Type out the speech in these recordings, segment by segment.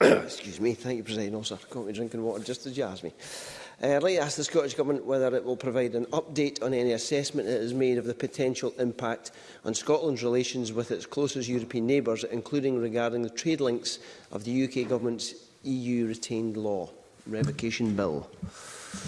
Excuse me, thank you, President Officer. I me drinking water just as you asked me. Uh, eh, I'd like to ask the Scottish Government whether it will provide an update on any assessment it has made of the potential impact on Scotland's relations with its closest European neighbours, including regarding the trade links of the UK Government's EU-retained law. Revocation Bill.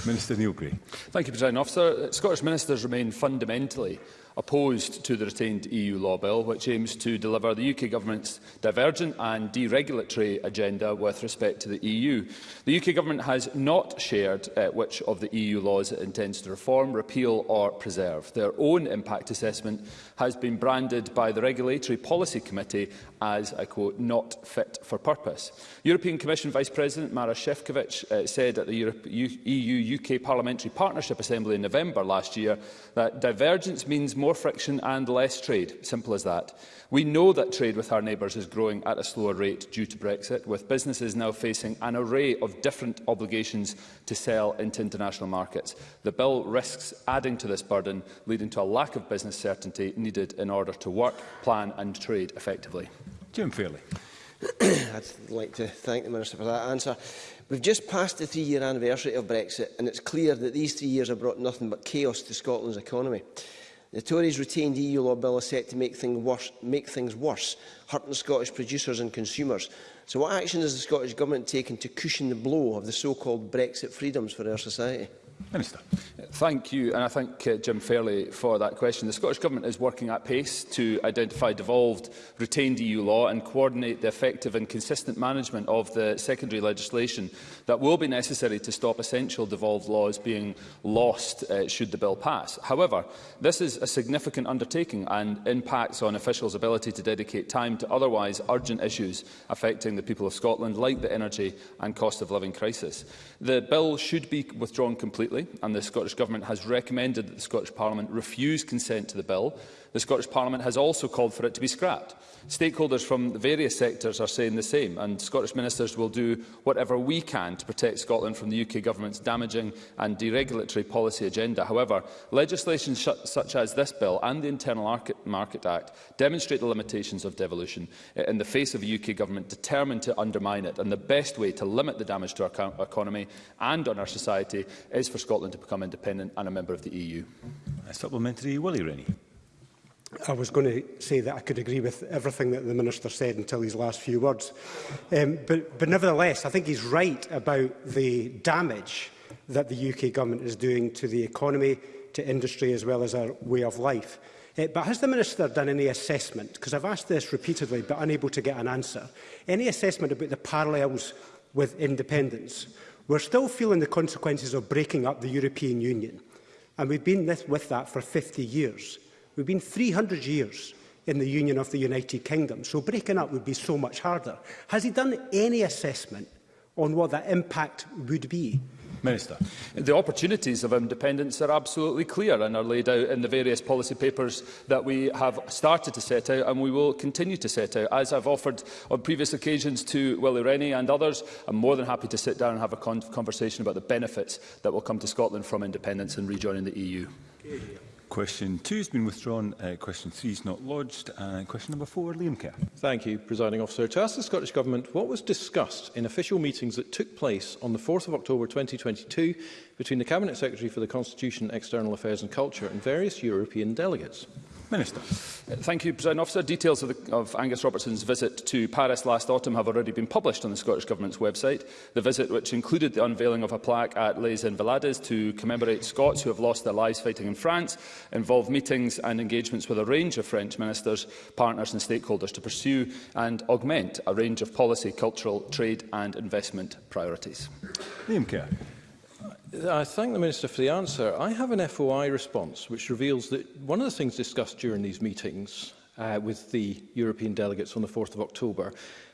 Minister Neil Gray. Thank you, President Officer. Scottish ministers remain fundamentally opposed to the retained EU law bill, which aims to deliver the UK Government's divergent and deregulatory agenda with respect to the EU. The UK Government has not shared uh, which of the EU laws it intends to reform, repeal or preserve. Their own impact assessment has been branded by the Regulatory Policy Committee as, I quote, not fit for purpose. European Commission Vice President Mara Shevkovic uh, said at the EU-UK e Parliamentary Partnership Assembly in November last year that divergence means more more friction and less trade. Simple as that. We know that trade with our neighbours is growing at a slower rate due to Brexit, with businesses now facing an array of different obligations to sell into international markets. The bill risks adding to this burden, leading to a lack of business certainty needed in order to work, plan and trade effectively. Jim Fairley. I'd like to thank the Minister for that answer. We've just passed the three-year anniversary of Brexit, and it's clear that these three years have brought nothing but chaos to Scotland's economy. The Tories retained EU law bill is set to make, thing worse, make things worse, hurting Scottish producers and consumers. So what action has the Scottish Government taken to cushion the blow of the so-called Brexit freedoms for our society? Minister. Thank you, and I thank uh, Jim Fairley for that question. The Scottish Government is working at pace to identify devolved retained EU law and coordinate the effective and consistent management of the secondary legislation that will be necessary to stop essential devolved laws being lost uh, should the bill pass. However, this is a significant undertaking and impacts on officials' ability to dedicate time to otherwise urgent issues affecting the people of Scotland, like the energy and cost of living crisis. The bill should be withdrawn completely completely, and the Scottish Government has recommended that the Scottish Parliament refuse consent to the bill, The Scottish Parliament has also called for it to be scrapped. Stakeholders from various sectors are saying the same, and Scottish ministers will do whatever we can to protect Scotland from the UK government's damaging and deregulatory policy agenda. However, legislation such as this bill and the Internal Market Act demonstrate the limitations of devolution in the face of a UK government determined to undermine it, and the best way to limit the damage to our economy and on our society is for Scotland to become independent and a member of the EU. A supplementary, Willie Rennie. I was going to say that I could agree with everything that the Minister said until his last few words. Um, but, but nevertheless, I think he's right about the damage that the UK government is doing to the economy, to industry as well as our way of life. Uh, but has the Minister done any assessment, because I've asked this repeatedly but unable to get an answer, any assessment about the parallels with independence? We're still feeling the consequences of breaking up the European Union, and we've been this, with that for 50 years. We've been 300 years in the Union of the United Kingdom, so breaking up would be so much harder. Has he done any assessment on what that impact would be? Minister. The opportunities of independence are absolutely clear and are laid out in the various policy papers that we have started to set out and we will continue to set out. As I've offered on previous occasions to Willie Rennie and others, I'm more than happy to sit down and have a con conversation about the benefits that will come to Scotland from independence and rejoining the EU. Question two has been withdrawn. Uh, question three is not lodged. Uh, question number four, Liam Kerr. Thank you, Presiding Officer. To ask the Scottish Government what was discussed in official meetings that took place on the 4th of October 2022 between the Cabinet Secretary for the Constitution, External Affairs and Culture and various European delegates. Minister. Uh, thank you, President Officer. Details of, the, of Angus Robertson's visit to Paris last autumn have already been published on the Scottish Government's website. The visit, which included the unveiling of a plaque at Les Invalides to commemorate Scots who have lost their lives fighting in France, involved meetings and engagements with a range of French ministers, partners and stakeholders to pursue and augment a range of policy, cultural, trade and investment priorities. Liam Kerr. I thank the Minister for the answer. I have an FOI response which reveals that one of the things discussed during these meetings uh, with the European delegates on the 4th of October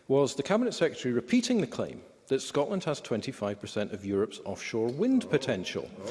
was the Cabinet Secretary repeating the claim that Scotland has 25% of Europe's offshore wind potential. Oh.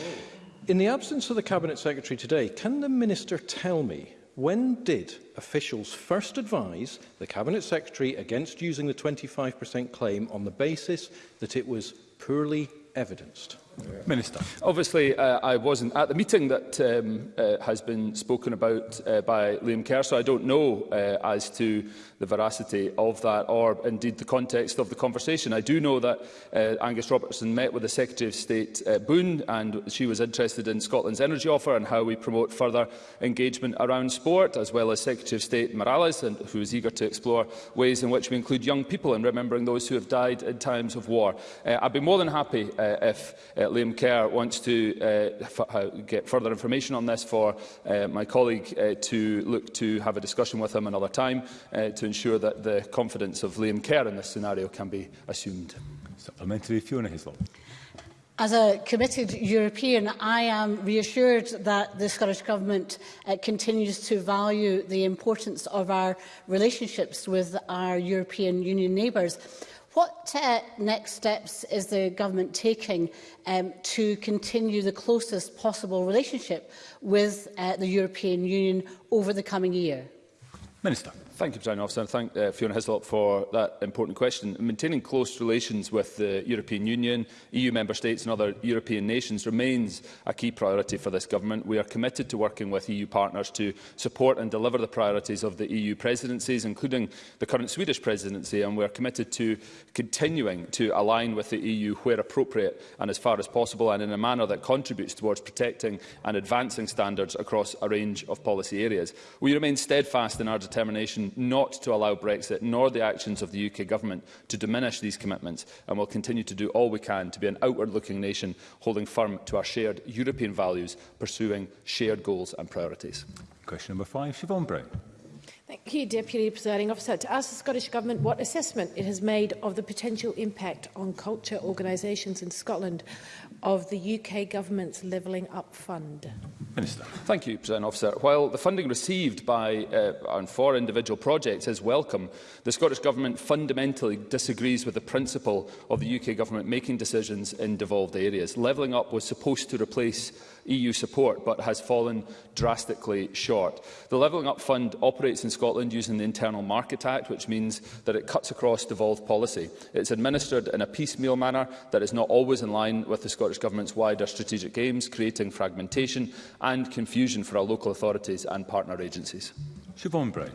In the absence of the Cabinet Secretary today, can the Minister tell me when did officials first advise the Cabinet Secretary against using the 25% claim on the basis that it was poorly evidenced? Minister. Obviously, uh, I wasn't at the meeting that um, uh, has been spoken about uh, by Liam Kerr, so I don't know uh, as to the veracity of that or indeed the context of the conversation. I do know that uh, Angus Robertson met with the Secretary of State uh, Boone and she was interested in Scotland's energy offer and how we promote further engagement around sport, as well as Secretary of State Morales, and, who was eager to explore ways in which we include young people in remembering those who have died in times of war. Uh, I'd be more than happy uh, if uh, Liam Kerr wants to uh, uh, get further information on this for uh, my colleague to look to have a discussion with him another time to ensure that the confidence of Liam Kerr in this scenario can be assumed. Supplementary Fiona Hislop. As a committed European, I am reassured that the Scottish Government uh, continues to value the importance of our relationships with our European Union neighbours. What uh, next steps is the government taking um, to continue the closest possible relationship with uh, the European Union over the coming year? Minister. Thank you, President Officer, thank uh, Fiona Hislop for that important question. Maintaining close relations with the European Union, EU member states and other European nations remains a key priority for this government. We are committed to working with EU partners to support and deliver the priorities of the EU presidencies, including the current Swedish presidency, and we are committed to continuing to align with the EU where appropriate and as far as possible, and in a manner that contributes towards protecting and advancing standards across a range of policy areas. We remain steadfast in our determination not to allow Brexit nor the actions of the UK Government to diminish these commitments and will continue to do all we can to be an outward-looking nation holding firm to our shared European values, pursuing shared goals and priorities. Question number five, Siobhan Brown. Thank you, Deputy Presiding Officer. To ask the Scottish Government what assessment it has made of the potential impact on culture organisations in Scotland of the UK Government's Levelling Up Fund. Minister. Thank you, President Officer. While the funding received by uh, and for individual projects is welcome, the Scottish Government fundamentally disagrees with the principle of the UK Government making decisions in devolved areas. Levelling up was supposed to replace EU support, but has fallen drastically short. The Levelling Up Fund operates in Scotland using the Internal Market Act, which means that it cuts across devolved policy. It's administered in a piecemeal manner that is not always in line with the Scottish Government's wider strategic aims, creating fragmentation and confusion for our local authorities and partner agencies. Siobhan Brown.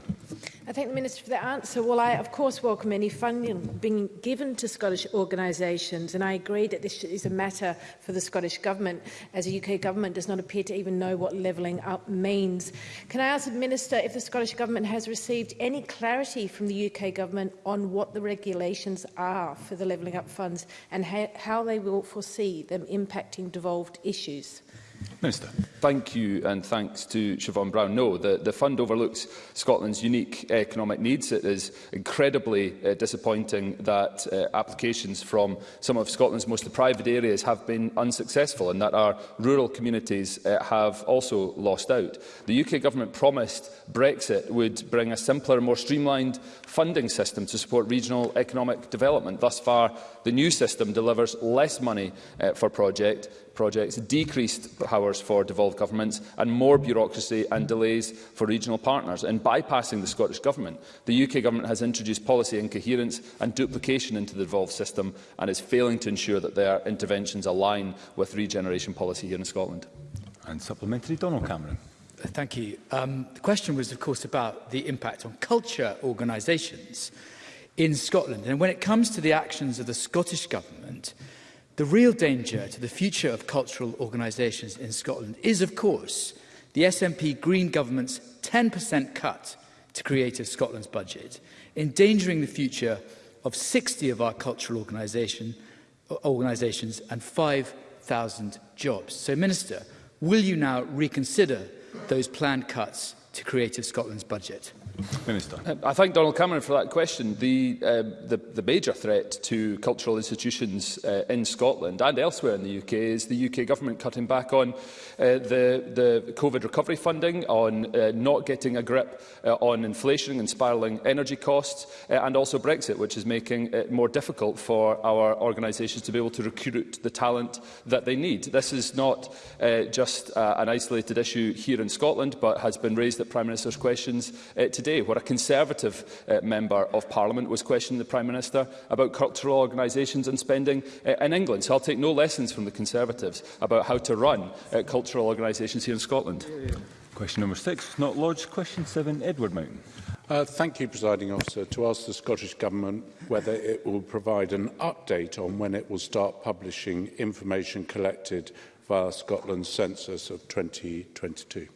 I thank the Minister for the answer. Well, I, of course, welcome any funding being given to Scottish organisations, and I agree that this is a matter for the Scottish Government, as the UK Government does not appear to even know what levelling up means. Can I ask the Minister if the Scottish Government has received any clarity from the UK Government on what the regulations are for the levelling up funds and how they will foresee them impacting devolved issues? Minister. Thank you and thanks to Siobhan Brown. No, the, the fund overlooks Scotland's unique economic needs. It is incredibly uh, disappointing that uh, applications from some of Scotland's most deprived areas have been unsuccessful and that our rural communities uh, have also lost out. The UK government promised Brexit would bring a simpler, more streamlined funding system to support regional economic development. Thus far, the new system delivers less money uh, for project projects, decreased powers for devolved governments and more bureaucracy and delays for regional partners. In bypassing the Scottish Government, the UK Government has introduced policy incoherence and duplication into the devolved system and is failing to ensure that their interventions align with regeneration policy here in Scotland. And supplementary, Donald Cameron. Thank you. Um, the question was, of course, about the impact on culture organisations in Scotland. And when it comes to the actions of the Scottish Government, The real danger to the future of cultural organisations in Scotland is, of course, the SNP Green Government's 10% cut to Creative Scotland's budget, endangering the future of 60 of our cultural organisation, organisations and 5,000 jobs. So, Minister, will you now reconsider those planned cuts to Creative Scotland's budget? Minister. Um, I thank Donald Cameron for that question. The, uh, the, the major threat to cultural institutions uh, in Scotland and elsewhere in the UK is the UK government cutting back on uh, the, the COVID recovery funding, on uh, not getting a grip uh, on inflation and spiralling energy costs, uh, and also Brexit, which is making it more difficult for our organisations to be able to recruit the talent that they need. This is not uh, just uh, an isolated issue here in Scotland, but has been raised at Prime Minister's questions uh, today today, where a Conservative uh, Member of Parliament was questioning the Prime Minister about cultural organisations and spending uh, in England. So I'll take no lessons from the Conservatives about how to run uh, cultural organisations here in Scotland. Question number six, not lodged. Question seven, Edward Mountain. Uh, thank you, Presiding Officer, to ask the Scottish Government whether it will provide an update on when it will start publishing information collected via Scotland's census of 2022.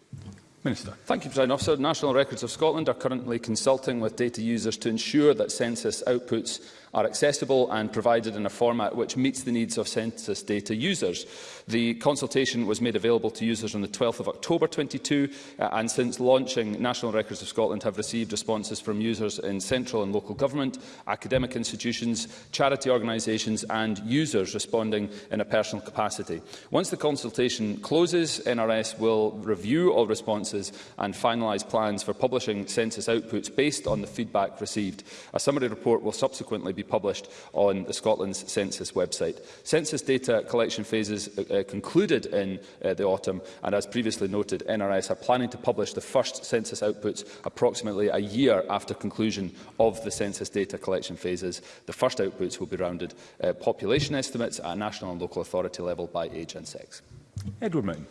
Minister. Thank you, President Officer. National Records of Scotland are currently consulting with data users to ensure that census outputs are accessible and provided in a format which meets the needs of census data users. The consultation was made available to users on the 12th of October 22 uh, and since launching National Records of Scotland have received responses from users in central and local government, academic institutions, charity organisations and users responding in a personal capacity. Once the consultation closes, NRS will review all responses and finalise plans for publishing census outputs based on the feedback received. A summary report will subsequently be be published on the Scotland's Census website. Census data collection phases uh, uh concluded in uh, the autumn, and as previously noted, NRS are planning to publish the first census outputs approximately a year after conclusion of the census data collection phases. The first outputs will be rounded uh, population estimates at national and local authority level by age and sex. Edward Moon.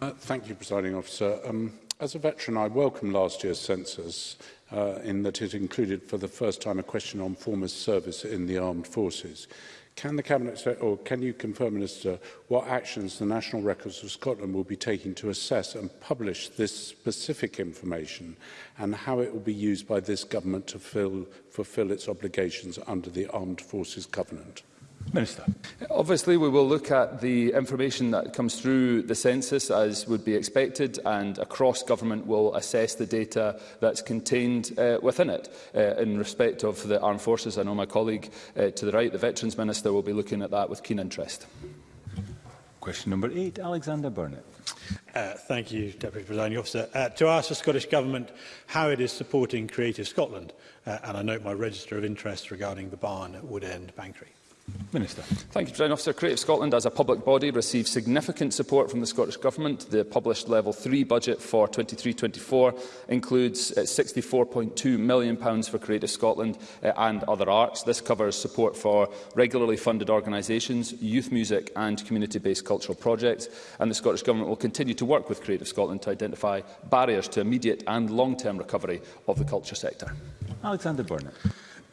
Uh, thank you, Presiding Officer. Um, As a veteran, I welcome last year's census uh, in that it included for the first time a question on former service in the armed forces. Can the Cabinet say, or can you confirm, Minister, what actions the National Records of Scotland will be taking to assess and publish this specific information and how it will be used by this government to fill, fulfil its obligations under the Armed Forces Covenant? Minister. Obviously, we will look at the information that comes through the census, as would be expected, and across government will assess the data that's contained uh, within it. Uh, in respect of the armed forces, I know my colleague uh, to the right, the Veterans Minister, will be looking at that with keen interest. Question number eight, Alexander Burnett. Uh, thank you, Deputy Presiding Officer. Uh, to ask the Scottish Government how it is supporting Creative Scotland, uh, and I note my register of interest regarding the barn at Woodend Bankery. Minister. Thank you, President Officer. Creative Scotland, as a public body, received significant support from the Scottish Government. The published Level 3 budget for 23-24 includes £64.2 uh, million pounds for Creative Scotland uh, and other arts. This covers support for regularly funded organisations, youth music and community-based cultural projects. And the Scottish Government will continue to work with Creative Scotland to identify barriers to immediate and long-term recovery of the culture sector. Alexander Burnett.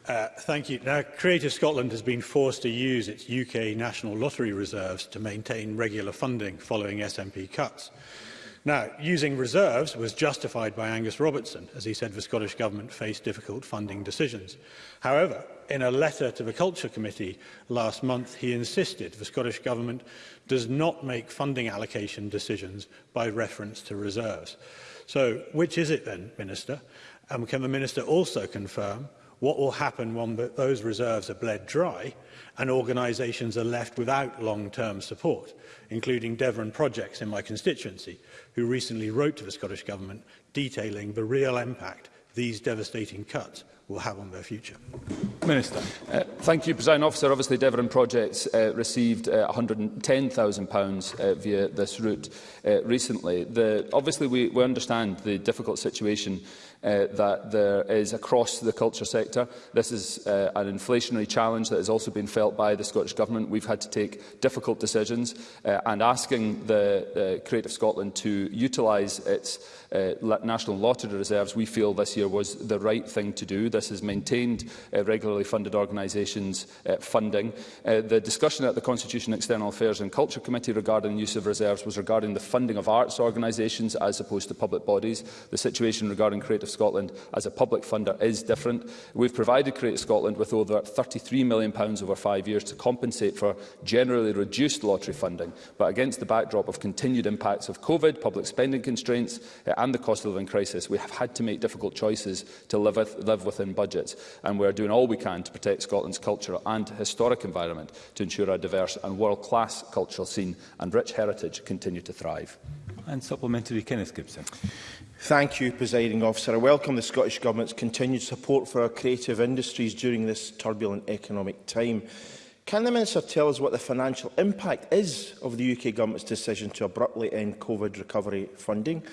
Uh, thank you. Now, Creative Scotland has been forced to use its UK national lottery reserves to maintain regular funding following SNP cuts. Now, using reserves was justified by Angus Robertson, as he said the Scottish Government faced difficult funding decisions. However, in a letter to the Culture Committee last month, he insisted the Scottish Government does not make funding allocation decisions by reference to reserves. So, which is it then, Minister? And can the Minister also confirm What will happen when those reserves are bled dry and organisations are left without long-term support, including Devon Projects in my constituency, who recently wrote to the Scottish Government detailing the real impact these devastating cuts will have on their future. Minister. Uh, thank you, President Officer. Obviously, Devon Projects uh, received uh, £110,000 uh, via this route uh, recently. The, obviously, we, we understand the difficult situation uh, that there is across the culture sector. This is uh, an inflationary challenge that has also been felt by the Scottish Government. We've had to take difficult decisions uh, and asking the uh, Creative Scotland to utilise its uh, national lottery reserves, we feel this year was the right thing to do. This has maintained uh, regularly funded organisations' uh, funding. Uh, the discussion at the Constitution, External Affairs and Culture Committee regarding the use of reserves was regarding the funding of arts organisations as opposed to public bodies. The situation regarding Creative Scotland as a public funder is different. We've provided Creative Scotland with over £33 million pounds over five years to compensate for generally reduced lottery funding, but against the backdrop of continued impacts of COVID, public spending constraints, uh, and the cost of living crisis, we have had to make difficult choices to live, with, live within budgets, and we are doing all we can to protect Scotland's cultural and historic environment to ensure our diverse and world-class cultural scene and rich heritage continue to thrive. And supplementary, Kenneth Gibson. Thank you, Presiding Officer. I welcome the Scottish Government's continued support for our creative industries during this turbulent economic time. Can the Minister tell us what the financial impact is of the UK Government's decision to abruptly end COVID recovery funding?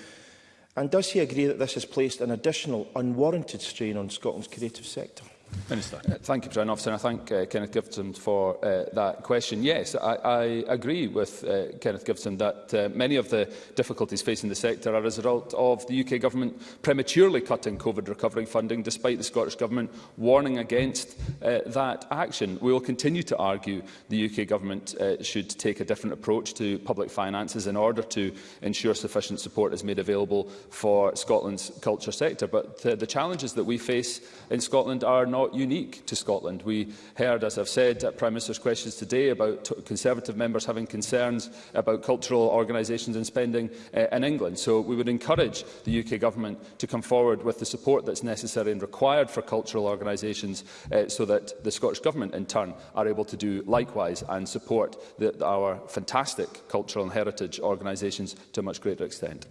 And does he agree that this has placed an additional unwarranted strain on Scotland's creative sector? Minister. Uh, thank you, President Officer, and I thank uh, Kenneth Gibson for uh, that question. Yes, I, I agree with uh, Kenneth Gibson that uh, many of the difficulties facing the sector are as a result of the UK Government prematurely cutting COVID recovery funding, despite the Scottish Government warning against uh, that action. We will continue to argue the UK Government uh, should take a different approach to public finances in order to ensure sufficient support is made available for Scotland's culture sector. But uh, the challenges that we face in Scotland are not not unique to Scotland. We heard, as I've said, at Prime Minister's questions today about Conservative members having concerns about cultural organisations and spending uh, in England. So we would encourage the UK Government to come forward with the support that's necessary and required for cultural organisations uh, so that the Scottish Government, in turn, are able to do likewise and support the, our fantastic cultural and heritage organisations to a much greater extent.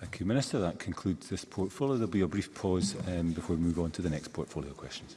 Thank you, Minister. That concludes this portfolio. There will be a brief pause um, before we move on to the next portfolio questions.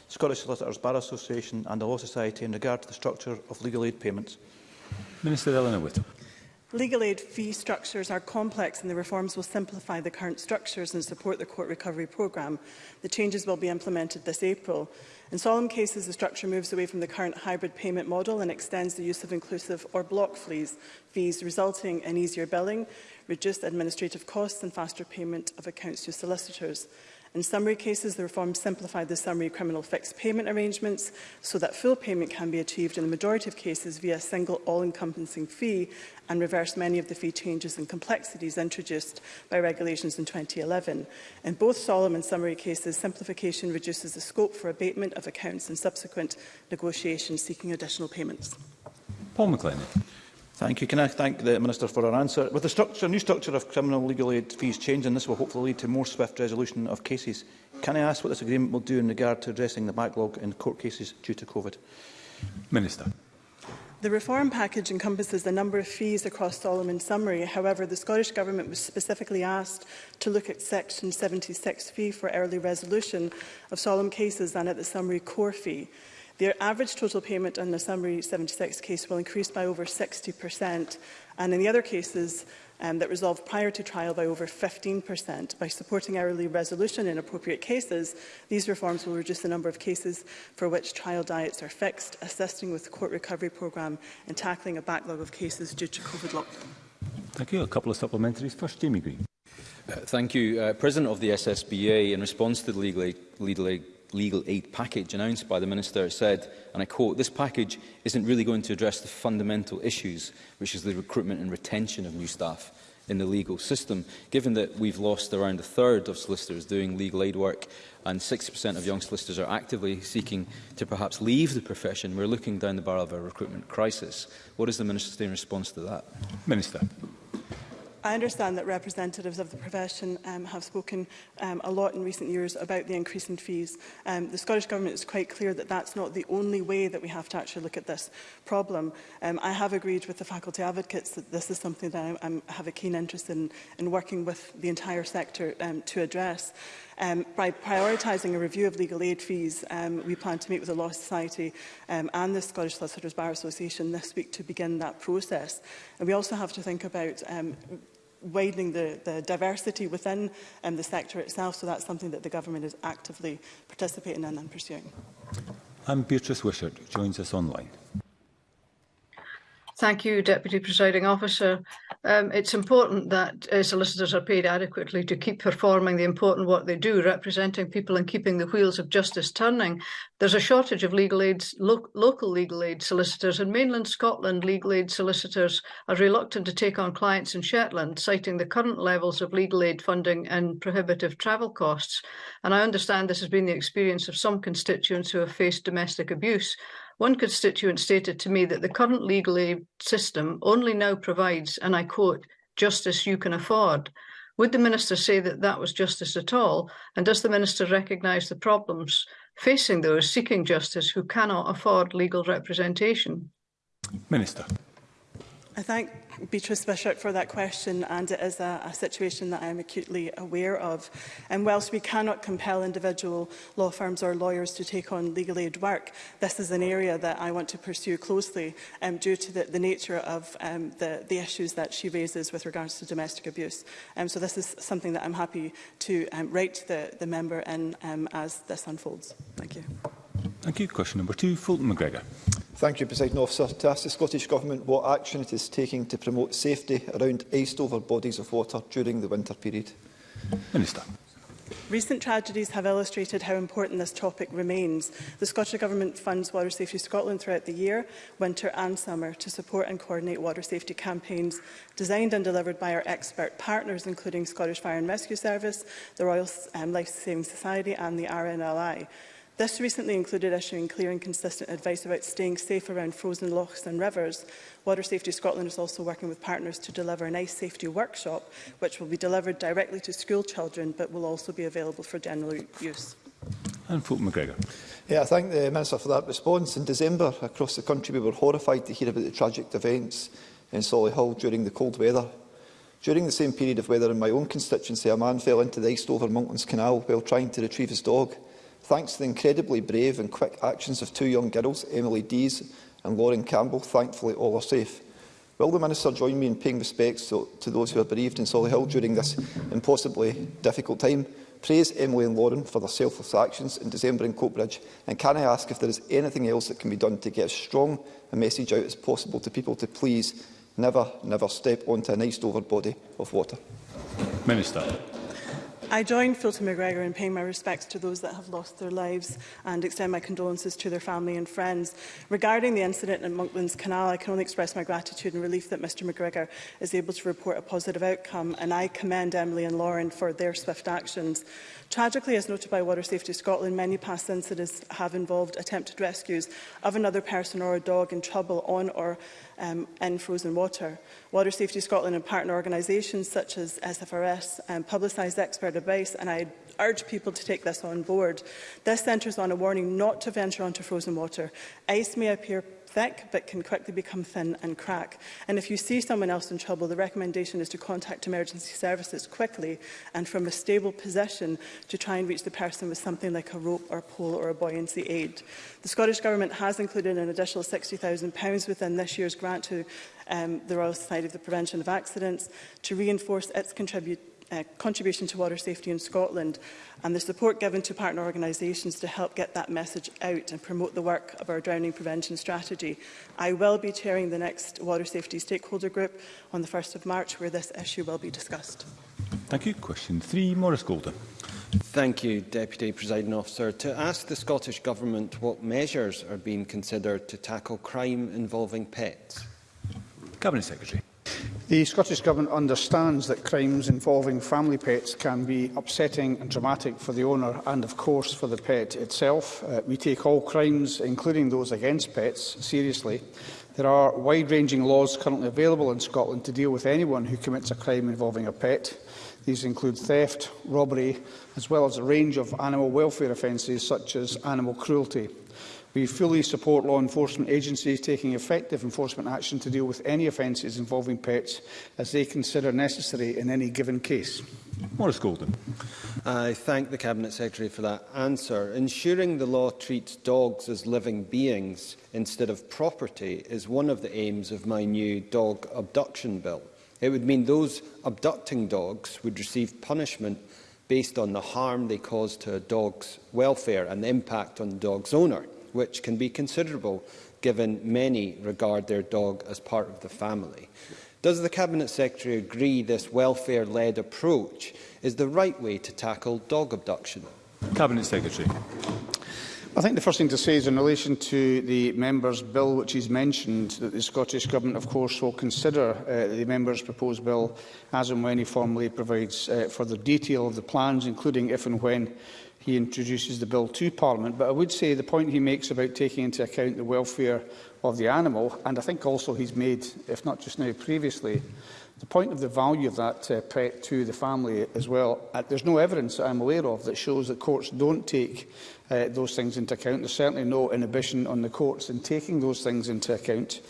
Scottish Solicitors Bar Association and the Law Society in regard to the structure of legal aid payments. Minister Eleanor Whittle. Legal aid fee structures are complex and the reforms will simplify the current structures and support the court recovery programme. The changes will be implemented this April. In solemn cases, the structure moves away from the current hybrid payment model and extends the use of inclusive or block fees, fees resulting in easier billing, reduced administrative costs and faster payment of accounts to solicitors. In summary cases, the reform simplified the summary criminal fixed payment arrangements so that full payment can be achieved in the majority of cases via a single all-encompassing fee and reversed many of the fee changes and complexities introduced by regulations in 2011. In both solemn and summary cases, simplification reduces the scope for abatement of accounts and subsequent negotiations seeking additional payments. Paul McLennan. Thank you. Can I thank the Minister for her answer? With the structure, new structure of criminal legal aid fees changing, this will hopefully lead to more swift resolution of cases. Can I ask what this agreement will do in regard to addressing the backlog in court cases due to COVID? Minister. The reform package encompasses a number of fees across Solomon Summary. However, the Scottish Government was specifically asked to look at Section 76 fee for early resolution of solemn cases and at the summary core fee. Their average total payment on the Summary 76 case will increase by over 60% and in the other cases um, that resolved prior to trial by over 15%. By supporting hourly resolution in appropriate cases, these reforms will reduce the number of cases for which trial diets are fixed, assisting with the court recovery programme and tackling a backlog of cases due to COVID lockdown. Thank you. A couple of supplementaries. First, Jamie Green. Uh, thank you. Uh, President of the SSBA, in response to the legal aid, legal aid legal aid package announced by the Minister said, and I quote, this package isn't really going to address the fundamental issues, which is the recruitment and retention of new staff in the legal system. Given that we've lost around a third of solicitors doing legal aid work and 60% of young solicitors are actively seeking to perhaps leave the profession, we're looking down the barrel of a recruitment crisis. What is the minister's response to that? Minister. I understand that representatives of the profession um, have spoken um, a lot in recent years about the increase in fees. Um, the Scottish Government is quite clear that that's not the only way that we have to actually look at this problem. Um, I have agreed with the faculty advocates that this is something that I I'm, have a keen interest in, in working with the entire sector um, to address. Um, by prioritising a review of legal aid fees, um, we plan to meet with the Law Society um, and the Scottish Solicitors Bar Association this week to begin that process. And we also have to think about um, widening the, the diversity within um, the sector itself. So that's something that the government is actively participating in and pursuing. And Beatrice Wishart joins us online. Thank you, Deputy Presiding Officer. Um, it's important that uh, solicitors are paid adequately to keep performing the important work they do, representing people and keeping the wheels of justice turning. There's a shortage of legal aid, lo local legal aid solicitors, and mainland Scotland legal aid solicitors are reluctant to take on clients in Shetland, citing the current levels of legal aid funding and prohibitive travel costs. And I understand this has been the experience of some constituents who have faced domestic abuse. One constituent stated to me that the current legal aid system only now provides, and I quote, justice you can afford. Would the minister say that that was justice at all? And does the minister recognise the problems facing those seeking justice who cannot afford legal representation? Minister. I thank Beatrice Bishop for that question and it is a, a situation that I am acutely aware of. And whilst we cannot compel individual law firms or lawyers to take on legal aid work, this is an area that I want to pursue closely um, due to the, the nature of um, the, the issues that she raises with regards to domestic abuse. Um, so this is something that I'm happy to um, write the, the member in um, as this unfolds. Thank you. Thank you. Question number two, Fulton McGregor. Thank you, President Officer. To ask the Scottish Government what action it is taking to promote safety around iced-over bodies of water during the winter period. Minister. Recent tragedies have illustrated how important this topic remains. The Scottish Government funds Water Safety Scotland throughout the year, winter and summer, to support and coordinate water safety campaigns designed and delivered by our expert partners, including Scottish Fire and Rescue Service, the Royal um, Life Saving Society and the RNLI. This recently included issuing clear and consistent advice about staying safe around frozen lochs and rivers. Water Safety Scotland is also working with partners to deliver an ice safety workshop, which will be delivered directly to school children, but will also be available for general use. And Fulton McGregor. Yeah, I thank the Minister for that response. In December, across the country, we were horrified to hear about the tragic events in Solihull during the cold weather. During the same period of weather in my own constituency, a man fell into the ice over Monklands Canal while trying to retrieve his dog. Thanks to the incredibly brave and quick actions of two young girls, Emily Dees and Lauren Campbell, thankfully all are safe. Will the Minister join me in paying respects to, to those who are bereaved in Solihull during this impossibly difficult time? Praise Emily and Lauren for their selfless actions in December in Coatbridge, and can I ask if there is anything else that can be done to get as strong a message out as possible to people to please never, never step onto a nice overbody body of water? Minister. I join Fulton McGregor in paying my respects to those that have lost their lives and extend my condolences to their family and friends. Regarding the incident at Monklands Canal, I can only express my gratitude and relief that Mr McGregor is able to report a positive outcome and I commend Emily and Lauren for their swift actions. Tragically, as noted by Water Safety Scotland, many past incidents have involved attempted rescues of another person or a dog in trouble on or um, in frozen water. Water Safety Scotland and partner organisations such as SFRS um, publicised expert advice and I urge people to take this on board. This centres on a warning not to venture onto frozen water. Ice may appear thick but can quickly become thin and crack. And if you see someone else in trouble, the recommendation is to contact emergency services quickly and from a stable position to try and reach the person with something like a rope or a pole or a buoyancy aid. The Scottish Government has included an additional £60,000 within this year's grant to um, the Royal Society of the Prevention of Accidents to reinforce its contribution uh, contribution to water safety in Scotland and the support given to partner organisations to help get that message out and promote the work of our drowning prevention strategy. I will be chairing the next water safety stakeholder group on the 1st of March where this issue will be discussed. Thank you. Question 3, Maurice Golden. Thank you, Deputy Presiding Officer. To ask the Scottish Government what measures are being considered to tackle crime involving pets. Cabinet Secretary. The Scottish Government understands that crimes involving family pets can be upsetting and traumatic for the owner and, of course, for the pet itself. Uh, we take all crimes, including those against pets, seriously. There are wide-ranging laws currently available in Scotland to deal with anyone who commits a crime involving a pet. These include theft, robbery, as well as a range of animal welfare offences such as animal cruelty. We fully support law enforcement agencies taking effective enforcement action to deal with any offences involving pets as they consider necessary in any given case. Morris Golden. I thank the Cabinet Secretary for that answer. Ensuring the law treats dogs as living beings instead of property is one of the aims of my new dog abduction bill. It would mean those abducting dogs would receive punishment based on the harm they cause to a dog's welfare and the impact on the dog's owner which can be considerable given many regard their dog as part of the family. Does the Cabinet Secretary agree this welfare-led approach is the right way to tackle dog abduction? Cabinet Secretary. I think the first thing to say is in relation to the member's bill which he's mentioned, that the Scottish Government of course will consider uh, the member's proposed bill as and when he formally provides uh, further detail of the plans, including if and when he introduces the bill to Parliament. But I would say the point he makes about taking into account the welfare of the animal, and I think also he's made, if not just now, previously, the point of the value of that uh, pet to the family as well. Uh, there's no evidence that I'm aware of that shows that courts don't take uh, those things into account. There's certainly no inhibition on the courts in taking those things into account.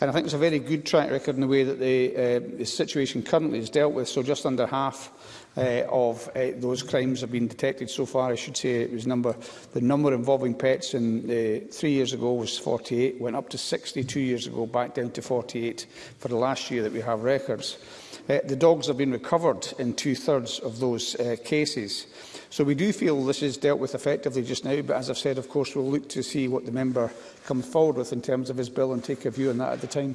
And I think it's a very good track record in the way that the, uh, the situation currently is dealt with. So just under half uh, of uh, those crimes have been detected so far. I should say it was number the number involving pets in uh, three years ago was 48, went up to 62 years ago, back down to 48 for the last year that we have records. Uh, the dogs have been recovered in two-thirds of those uh, cases. So we do feel this is dealt with effectively just now, but as I've said, of course, we'll look to see what the member comes forward with in terms of his bill and take a view on that at the time.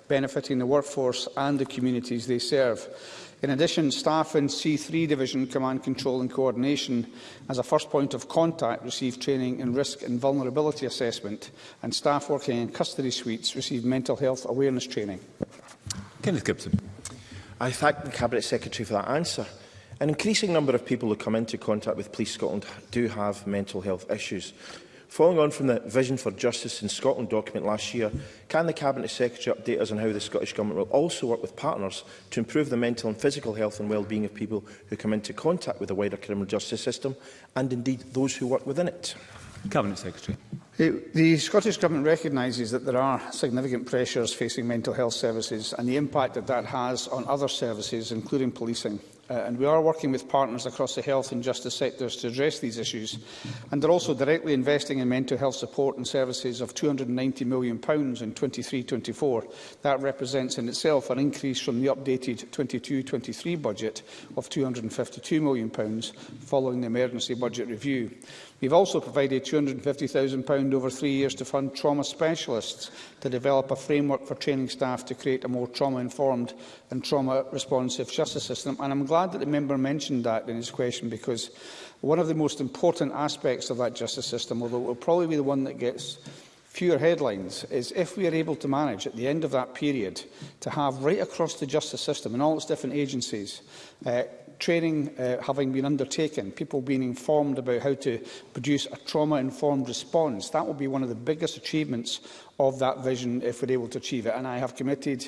benefiting the workforce and the communities they serve. In addition, staff in C3 Division Command Control and Coordination, as a first point of contact, receive training in risk and vulnerability assessment, and staff working in custody suites receive mental health awareness training. Kenneth Gibson. I thank the Cabinet Secretary for that answer. An increasing number of people who come into contact with Police Scotland do have mental health issues. Following on from the Vision for Justice in Scotland document last year, can the Cabinet Secretary update us on how the Scottish Government will also work with partners to improve the mental and physical health and well-being of people who come into contact with the wider criminal justice system and indeed those who work within it? Cabinet Secretary. The Scottish Government recognises that there are significant pressures facing mental health services and the impact that that has on other services, including policing uh, and we are working with partners across the health and justice sectors to address these issues. And they're also directly investing in mental health support and services of £290 million in 23-24. That represents in itself an increase from the updated 22-23 budget of £252 million following the emergency budget review. We've also provided £250,000 over three years to fund trauma specialists to develop a framework for training staff to create a more trauma-informed and trauma-responsive justice system. And I'm glad that the member mentioned that in his question because one of the most important aspects of that justice system, although it will probably be the one that gets fewer headlines is if we are able to manage at the end of that period to have right across the justice system and all its different agencies uh, training uh, having been undertaken, people being informed about how to produce a trauma-informed response. That will be one of the biggest achievements of that vision if we're able to achieve it. And I have committed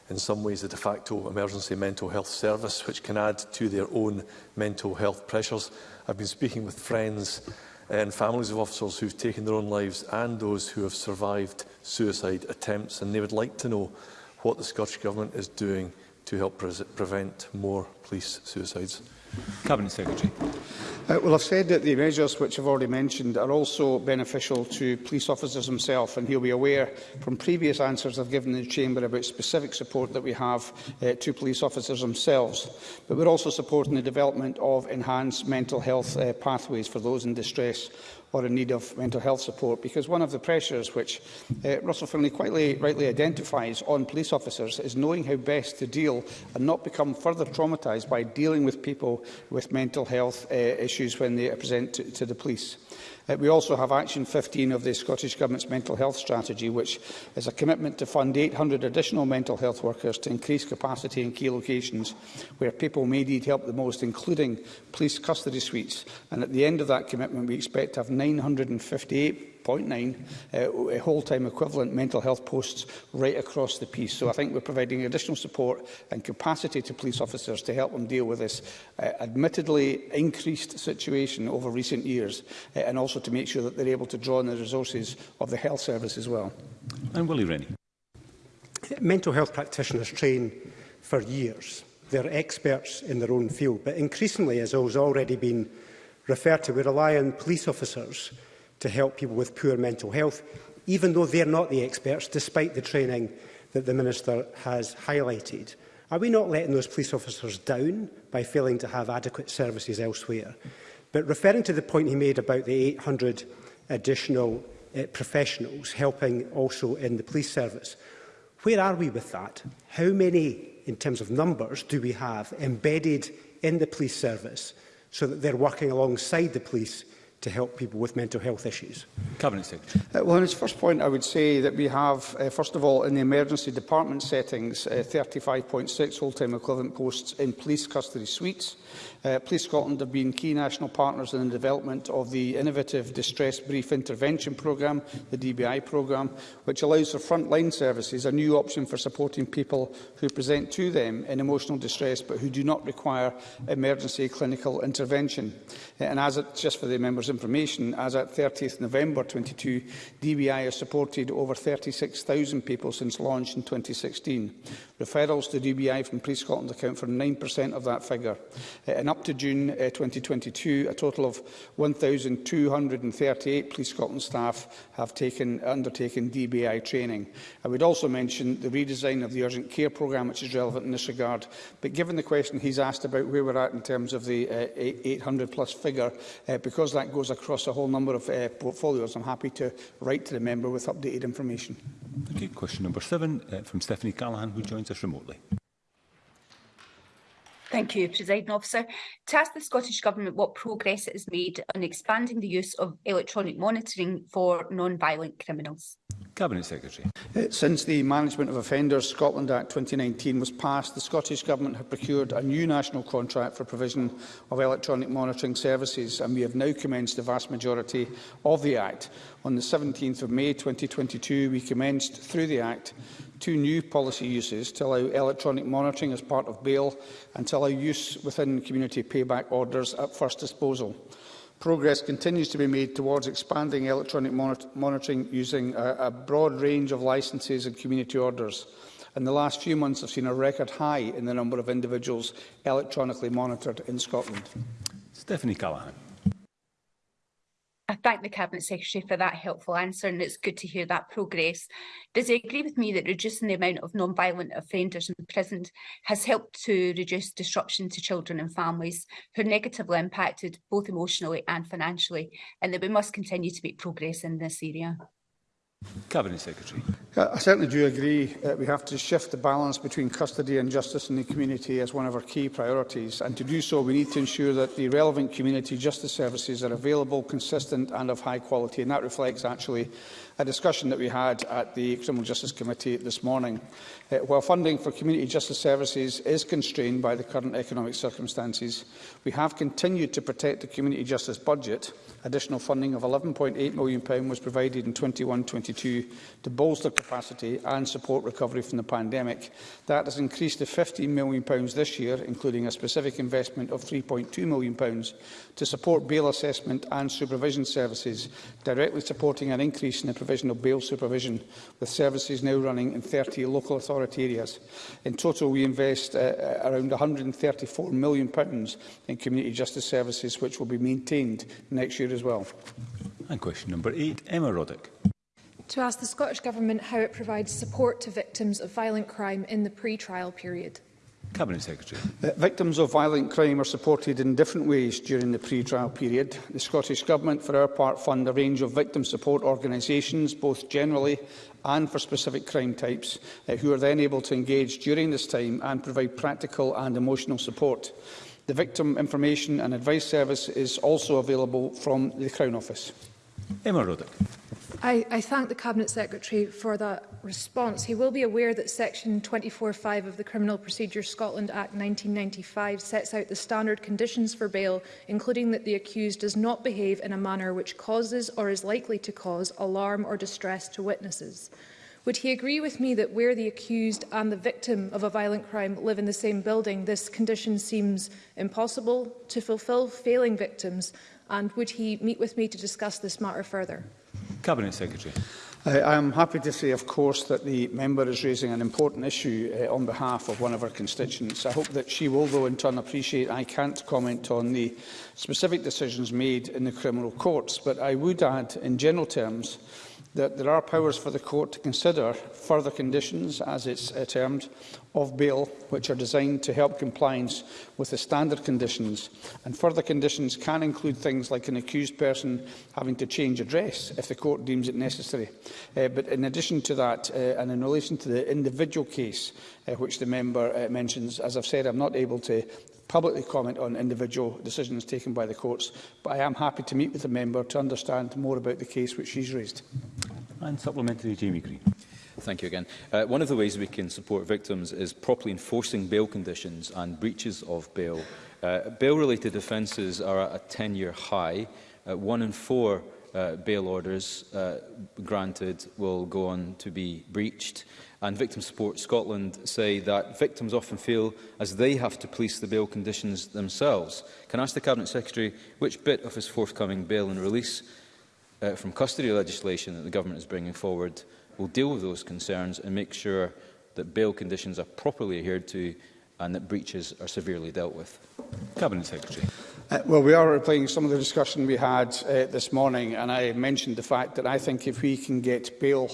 in some ways the de facto emergency mental health service, which can add to their own mental health pressures. I've been speaking with friends and families of officers who've taken their own lives and those who have survived suicide attempts, and they would like to know what the Scottish Government is doing to help pre prevent more police suicides. Cabinet Secretary. Uh, well, I've said that the measures which I've already mentioned are also beneficial to police officers themselves, and he'll be aware from previous answers I've given in the Chamber about specific support that we have uh, to police officers themselves. But we're also supporting the development of enhanced mental health uh, pathways for those in distress or in need of mental health support, because one of the pressures which uh, Russell Finlay quite rightly identifies on police officers is knowing how best to deal and not become further traumatised by dealing with people with mental health uh, issues when they present to, to the police. Uh, we also have Action 15 of the Scottish Government's Mental Health Strategy, which is a commitment to fund 800 additional mental health workers to increase capacity in key locations where people may need help the most, including police custody suites. And at the end of that commitment, we expect to have 958 uh, whole-time equivalent mental health posts right across the piece. So I think we're providing additional support and capacity to police officers to help them deal with this uh, admittedly increased situation over recent years uh, and also to make sure that they're able to draw on the resources of the health service as well. And Willie Rennie. Mental health practitioners train for years. They're experts in their own field, but increasingly, as has already been referred to, we rely on police officers to help people with poor mental health, even though they're not the experts, despite the training that the Minister has highlighted. Are we not letting those police officers down by failing to have adequate services elsewhere? But referring to the point he made about the 800 additional uh, professionals helping also in the police service, where are we with that? How many, in terms of numbers, do we have embedded in the police service so that they're working alongside the police to help people with mental health issues? Cabinet Secretary. Uh, well, on his first point, I would say that we have, uh, first of all, in the emergency department settings, uh, 35.6 full-time equivalent posts in police custody suites. Uh, police Scotland have been key national partners in the development of the innovative Distress Brief Intervention Programme, the DBI programme, which allows for frontline services a new option for supporting people who present to them in emotional distress but who do not require emergency clinical intervention. Uh, and as it, just for the members information, as at 30th November 22, DBI has supported over 36,000 people since launch in 2016. Referrals to DBI from Police Scotland account for 9% of that figure. Uh, and up to June 2022, uh, a total of 1,238 Police Scotland staff have taken, undertaken DBI training. I would also mention the redesign of the urgent care programme, which is relevant in this regard. But given the question he's asked about where we're at in terms of the 800 uh, plus figure, uh, because that goes goes across a whole number of uh, portfolios. I'm happy to write to the member with updated information. Thank you. Question number seven uh, from Stephanie Callahan, who joins us remotely. Thank you, Presiding Officer. To ask the Scottish Government what progress it has made on expanding the use of electronic monitoring for non-violent criminals. Cabinet Secretary. Uh, since the Management of Offenders Scotland Act 2019 was passed, the Scottish Government have procured a new national contract for provision of electronic monitoring services, and we have now commenced the vast majority of the Act on the 17th of May 2022, we commenced, through the Act, two new policy uses to allow electronic monitoring as part of bail and to allow use within community payback orders at first disposal. Progress continues to be made towards expanding electronic monitor monitoring using a, a broad range of licences and community orders. And the last few months have seen a record high in the number of individuals electronically monitored in Scotland. Stephanie Callaghan. I thank the Cabinet Secretary for that helpful answer and it's good to hear that progress. Does he agree with me that reducing the amount of non-violent offenders prison has helped to reduce disruption to children and families who are negatively impacted both emotionally and financially and that we must continue to make progress in this area? Cabinet Secretary. Uh, I certainly do agree that we have to shift the balance between custody and justice in the community as one of our key priorities. And to do so, we need to ensure that the relevant community justice services are available, consistent and of high quality. And that reflects actually a discussion that we had at the Criminal Justice Committee this morning. Uh, while funding for community justice services is constrained by the current economic circumstances, we have continued to protect the community justice budget. Additional funding of £11.8 million was provided in 21-22 to bolster capacity and support recovery from the pandemic. That has increased to £15 million this year, including a specific investment of £3.2 million to support bail assessment and supervision services, directly supporting an increase in the provision of bail supervision, with services now running in 30 local authority areas. In total, we invest uh, uh around £134 million in community justice services, which will be maintained next year as well. And question number eight, Emma Roddick to ask the Scottish Government how it provides support to victims of violent crime in the pre-trial period. Cabinet Secretary. Uh, victims of violent crime are supported in different ways during the pre-trial period. The Scottish Government, for our part, fund a range of victim support organisations, both generally and for specific crime types, uh, who are then able to engage during this time and provide practical and emotional support. The Victim Information and Advice Service is also available from the Crown Office. Emma Roddick. I, I thank the Cabinet Secretary for that response. He will be aware that Section 24.5 of the Criminal Procedure Scotland Act 1995 sets out the standard conditions for bail, including that the accused does not behave in a manner which causes or is likely to cause alarm or distress to witnesses. Would he agree with me that where the accused and the victim of a violent crime live in the same building, this condition seems impossible to fulfil failing victims? And would he meet with me to discuss this matter further? Cabinet Secretary. I, uh, I am happy to say, of course, that the member is raising an important issue uh, on behalf of one of her constituents. I hope that she will, though, in turn appreciate I can't comment on the specific decisions made in the criminal courts, but I would add, in general terms, that there are powers for the court to consider further conditions, as it's uh, termed, of bail which are designed to help compliance with the standard conditions and further conditions can include things like an accused person having to change address if the court deems it necessary. Uh, but in addition to that uh, and in relation to the individual case uh, which the member uh, mentions, as I've said, I'm not able to publicly comment on individual decisions taken by the courts, but I am happy to meet with the member to understand more about the case which she's raised. And supplementary Jamie Green. Thank you again. Uh, one of the ways we can support victims is properly enforcing bail conditions and breaches of bail. Uh, Bail-related offences are at a 10-year high. Uh, one in four uh, bail orders uh, granted will go on to be breached. And Victim Support Scotland say that victims often feel as they have to police the bail conditions themselves. Can I ask the Cabinet Secretary which bit of his forthcoming bail and release uh, from custody legislation that the government is bringing forward will deal with those concerns and make sure that bail conditions are properly adhered to and that breaches are severely dealt with. Cabinet Secretary. Uh, well, we are replying some of the discussion we had uh, this morning, and I mentioned the fact that I think if we can get bail,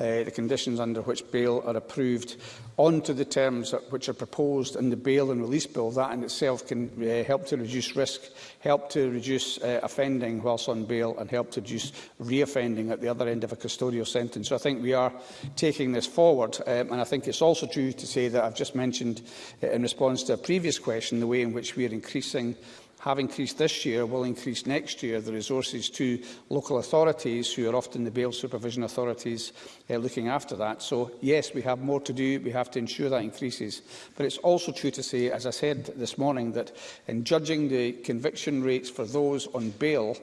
uh, the conditions under which bail are approved onto the terms that, which are proposed in the bail and release bill. That in itself can uh, help to reduce risk, help to reduce uh, offending whilst on bail and help to reduce reoffending at the other end of a custodial sentence. So I think we are taking this forward um, and I think it's also true to say that I've just mentioned uh, in response to a previous question the way in which we are increasing have increased this year will increase next year the resources to local authorities, who are often the bail supervision authorities uh, looking after that. So, yes, we have more to do. We have to ensure that increases. But it's also true to say, as I said this morning, that in judging the conviction rates for those on bail,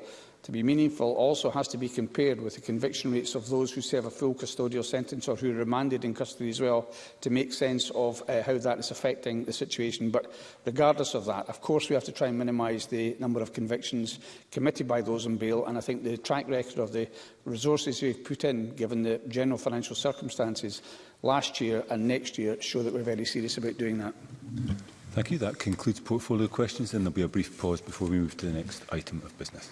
to be meaningful also has to be compared with the conviction rates of those who serve a full custodial sentence or who are remanded in custody as well to make sense of uh, how that is affecting the situation. But regardless of that, of course we have to try and minimise the number of convictions committed by those on bail and I think the track record of the resources we've put in, given the general financial circumstances last year and next year, show that we're very serious about doing that. Thank you. That concludes portfolio questions and there'll be a brief pause before we move to the next item of business.